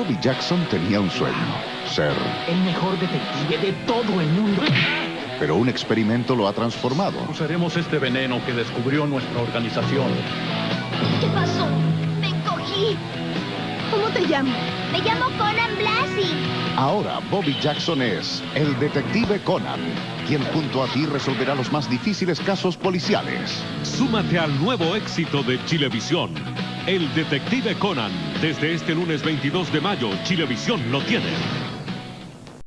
Bobby Jackson tenía un sueño, ser. El mejor detective de todo el mundo. Pero un experimento lo ha transformado. Usaremos este veneno que descubrió nuestra organización. ¿Qué pasó? Me encogí. ¿Cómo te llamas? Me llamo Conan Blasi. Ahora Bobby Jackson es el detective Conan, quien junto a ti resolverá los más difíciles casos policiales. Súmate al nuevo éxito de Chilevisión. El detective Conan. Desde este lunes 22 de mayo, Chilevisión lo tiene.